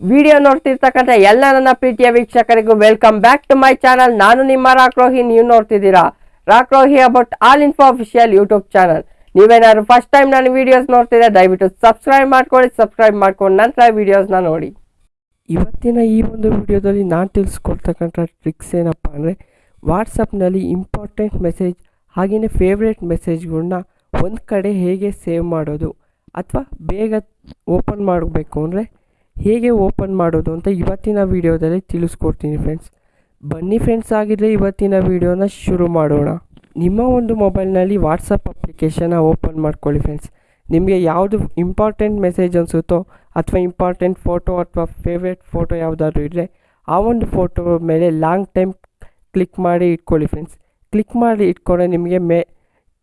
Video ನೋಡ್ತಿರ್ತಕ್ಕಂಥ ಎಲ್ಲ ನನ್ನ ಪ್ರೀತಿಯ ವೀಕ್ಷಕರಿಗೂ welcome back to my channel ನಾನು ನಿಮ್ಮ ರಾಕ್ರೋಹಿ ನೀವು ನೋಡ್ತಿದ್ದೀರಾ? Rockrohi about all info official YouTube channel ನೀವೇನಾದ್ರು ಫಸ್ಟ್ ಟೈಮ್ ನಾನು ವಿಡಿಯೋಸ್ ನೋಡ್ತಿದ್ರೆ ದಯವಿಟ್ಟು ಸಬ್ಸ್ಕ್ರೈಬ್ ಮಾಡ್ಕೊಳ್ಳಿ ಸಬ್ಸ್ಕ್ರೈಬ್ ಮಾಡ್ಕೊಂಡು ನಂತರ ವಿಡಿಯೋಸ್ನ ನೋಡಿ. ಇವತ್ತಿನ ಈ ಒಂದು ವಿಡಿಯೋದಲ್ಲಿ ನಾನು ತಿಳಿಸ್ಕೊಡ್ತಕ್ಕಂಥ ಟ್ರಿಕ್ಸ್ ಏನಪ್ಪ ಅಂದರೆ ವಾಟ್ಸಪ್ನಲ್ಲಿ ಇಂಪಾರ್ಟೆಂಟ್ ಮೆಸೇಜ್ ಹಾಗೆಯೇ ಫೇವ್ರೇಟ್ ಮೆಸೇಜ್ಗಳನ್ನ ಒಂದು ಕಡೆ ಹೇಗೆ ಸೇವ್ ಮಾಡೋದು ಅಥವಾ ಬೇಗ ಓಪನ್ ಮಾಡಬೇಕು ಅಂದರೆ ಹೇಗೆ ಓಪನ್ ಮಾಡೋದು ಅಂತ ಇವತ್ತಿನ ವಿಡಿಯೋದಲ್ಲಿ ತಿಳಿಸ್ಕೊಡ್ತೀನಿ ಫ್ರೆಂಡ್ಸ್ ಬನ್ನಿ ಫ್ರೆಂಡ್ಸ್ ಆಗಿದ್ದರೆ ಇವತ್ತಿನ ವಿಡಿಯೋನ ಶುರು ಮಾಡೋಣ. ನಿಮ್ಮ ಒಂದು ಮೊಬೈಲ್ನಲ್ಲಿ ವಾಟ್ಸಪ್ ಅಪ್ಲಿಕೇಶನ್ನ ಓಪನ್ ಮಾಡ್ಕೊಳ್ಳಿ ಫ್ರೆಂಡ್ಸ್ ನಿಮಗೆ ಯಾವುದು ಇಂಪಾರ್ಟೆಂಟ್ ಮೆಸೇಜ್ ಅನಿಸುತ್ತೋ ಅಥವಾ ಇಂಪಾರ್ಟೆಂಟ್ ಫೋಟೋ ಅಥವಾ ಫೇವ್ರೇಟ್ ಫೋಟೋ ಯಾವುದಾದ್ರೂ ಇದ್ದರೆ ಆ ಒಂದು ಫೋಟೋ ಮೇಲೆ ಲಾಂಗ್ ಟೈಮ್ ಕ್ಲಿಕ್ ಮಾಡಿ ಇಟ್ಕೊಳ್ಳಿ ಫ್ರೆಂಡ್ಸ್ ಕ್ಲಿಕ್ ಮಾಡಿ ಇಟ್ಕೊಂಡ್ರೆ ನಿಮಗೆ ಮೇ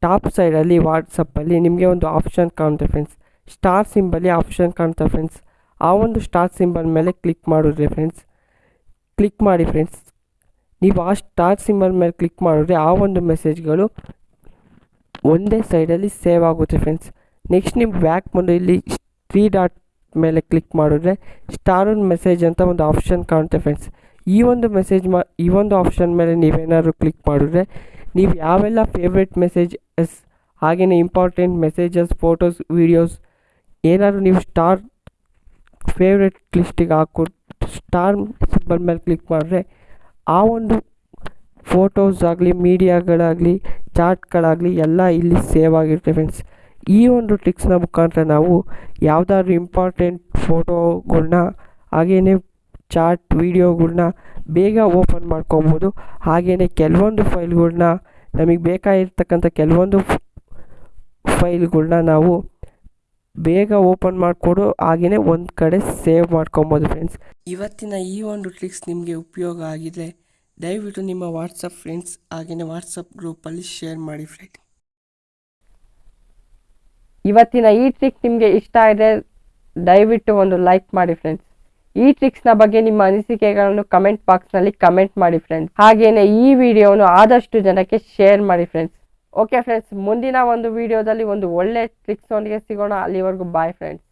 ಟಾಪ್ ಸೈಡಲ್ಲಿ ವಾಟ್ಸಪ್ಪಲ್ಲಿ ನಿಮಗೆ ಒಂದು ಆಪ್ಷನ್ ಕಾಣುತ್ತೆ ಫ್ರೆಂಡ್ಸ್ ಸ್ಟಾರ್ ಸಿಂಬಲ್ಲಿ ಆಪ್ಷನ್ ಕಾಣ್ತಾ ಫ್ರೆಂಡ್ಸ್ ಆ ಒಂದು ಸ್ಟಾರ್ ಸಿಂಬಲ್ ಮೇಲೆ ಕ್ಲಿಕ್ ಮಾಡಿದ್ರೆ ಫ್ರೆಂಡ್ಸ್ ಕ್ಲಿಕ್ ಮಾಡಿ ಫ್ರೆಂಡ್ಸ್ ನೀವು ಆ ಸ್ಟಾರ್ ಸಿಂಬಲ್ ಮೇಲೆ ಕ್ಲಿಕ್ ಮಾಡಿದ್ರೆ ಆ ಒಂದು ಮೆಸೇಜ್ಗಳು ಒಂದೇ ಸೈಡಲ್ಲಿ ಸೇವ್ ಆಗುತ್ತೆ ಫ್ರೆಂಡ್ಸ್ ನೆಕ್ಸ್ಟ್ ನೀವು ಬ್ಯಾಕ್ ಬಂದು ಇಲ್ಲಿ ತ್ರೀ ಡಾಟ್ ಮೇಲೆ ಕ್ಲಿಕ್ ಮಾಡಿದ್ರೆ ಸ್ಟಾರ್ ಮೆಸೇಜ್ ಅಂತ ಒಂದು ಆಪ್ಷನ್ ಕಾಣುತ್ತೆ ಫ್ರೆಂಡ್ಸ್ ಈ ಒಂದು ಮೆಸೇಜ್ ಮಾ, ಈ ಒಂದು ಆಪ್ಷನ್ ಮೇಲೆ ನೀವೇನಾದ್ರು ಕ್ಲಿಕ್ ಮಾಡಿದ್ರೆ ನೀವು ಯಾವೆಲ್ಲ ಫೇವ್ರೆಟ್ ಮೆಸೇಜಸ್ ಹಾಗೆಯೇ ಇಂಪಾರ್ಟೆಂಟ್ ಮೆಸೇಜಸ್ ಫೋಟೋಸ್ ವೀಡಿಯೋಸ್ ಏನಾದರೂ ನೀವು ಸ್ಟಾರ್ ಫೇವ್ರೆಟ್ ಲಿಸ್ಟಿಗೆ ಹಾಕ್ಕೊಟ್ಟು ಸ್ಟಾರ್ ಸಿಂಬಲ್ ಮೇಲೆ ಕ್ಲಿಕ್ ಮಾಡಿದ್ರೆ ಆ ಒಂದು ಫೋಟೋಸ್ ಆಗಲಿ ಮೀಡಿಯಾಗಳಾಗಲಿ ಚಾರ್ಟ್ಗಳಾಗಲಿ ಎಲ್ಲ ಇಲ್ಲಿ ಸೇವ್ ಆಗಿರುತ್ತೆ ಫ್ರೆಂಡ್ಸ್ ಈ ಒಂದು ಟ್ರಿಕ್ಸ್ನ ಮುಖಾಂತರ ನಾವು ಯಾವುದಾದ್ರು ಇಂಪಾರ್ಟೆಂಟ್ ಫೋಟೋಗಳನ್ನ ಹಾಗೆಯೇ ಚಾರ್ಟ್ ವೀಡಿಯೋಗಳ್ನ ಬೇಗ ಓಪನ್ ಮಾಡ್ಕೊಬೋದು. ಹಾಗೆಯೇ ಕೆಲವೊಂದು ಫೈಲ್ಗಳ್ನ ನಮಗೆ ಬೇಕಾಗಿರ್ತಕ್ಕಂಥ ಕೆಲವೊಂದು ಫೈಲ್ಗಳ್ನ ನಾವು ಬೇಗ ಓಪನ್ ಮಾಡಿಕೊಡು ಹಾಗೆಯೇ ಒಂದು ಕಡೆ ಸೇವ್ ಮಾಡ್ಕೊಬೋದು ಫ್ರೆಂಡ್ಸ್ ಇವತ್ತಿನ ಈ ಒಂದು ಟ್ರಿಕ್ಸ್ ನಿಮಗೆ ಉಪಯೋಗ ಆಗಿದೆ. ದಯವಿಟ್ಟು ನಿಮ್ಮ ವಾಟ್ಸಪ್ ಫ್ರೆಂಡ್ಸ್ ಹಾಗೆಯೇ ವಾಟ್ಸಪ್ ಗ್ರೂಪಲ್ಲಿ ಶೇರ್ ಮಾಡಿ ಫ್ರೆಂಡ್ ಇವತ್ತಿನ ಈ ಟ್ರಿಕ್ ನಿಮಗೆ ಇಷ್ಟ ಇದೆ ದಯವಿಟ್ಟು ಒಂದು ಲೈಕ್ ಮಾಡಿ ಫ್ರೆಂಡ್ಸ್ ಈ ಟ್ರಿಕ್ಸ್ನ ಬಗ್ಗೆ ನಿಮ್ಮ ಅನಿಸಿಕೆಗಳನ್ನು ಕಮೆಂಟ್ ಬಾಕ್ಸ್ನಲ್ಲಿ ಕಮೆಂಟ್ ಮಾಡಿ ಫ್ರೆಂಡ್ಸ್ ಹಾಗೆಯೇ ಈ ವಿಡಿಯೋನು ಆದಷ್ಟು ಜನಕ್ಕೆ ಶೇರ್ ಮಾಡಿ ಫ್ರೆಂಡ್ಸ್ ಓಕೆ ಫ್ರೆಂಡ್ಸ್ ಮುಂದಿನ ಒಂದು ವಿಡಿಯೋದಲ್ಲಿ ಒಂದು ಒಳ್ಳೆ ಟ್ರಿಕ್ಸ್ ಒಂದಿಗೆ ಸಿಗೋಣ. ಅಲ್ಲಿವರೆಗೂ ಬಾಯ್ ಫ್ರೆಂಡ್ಸ್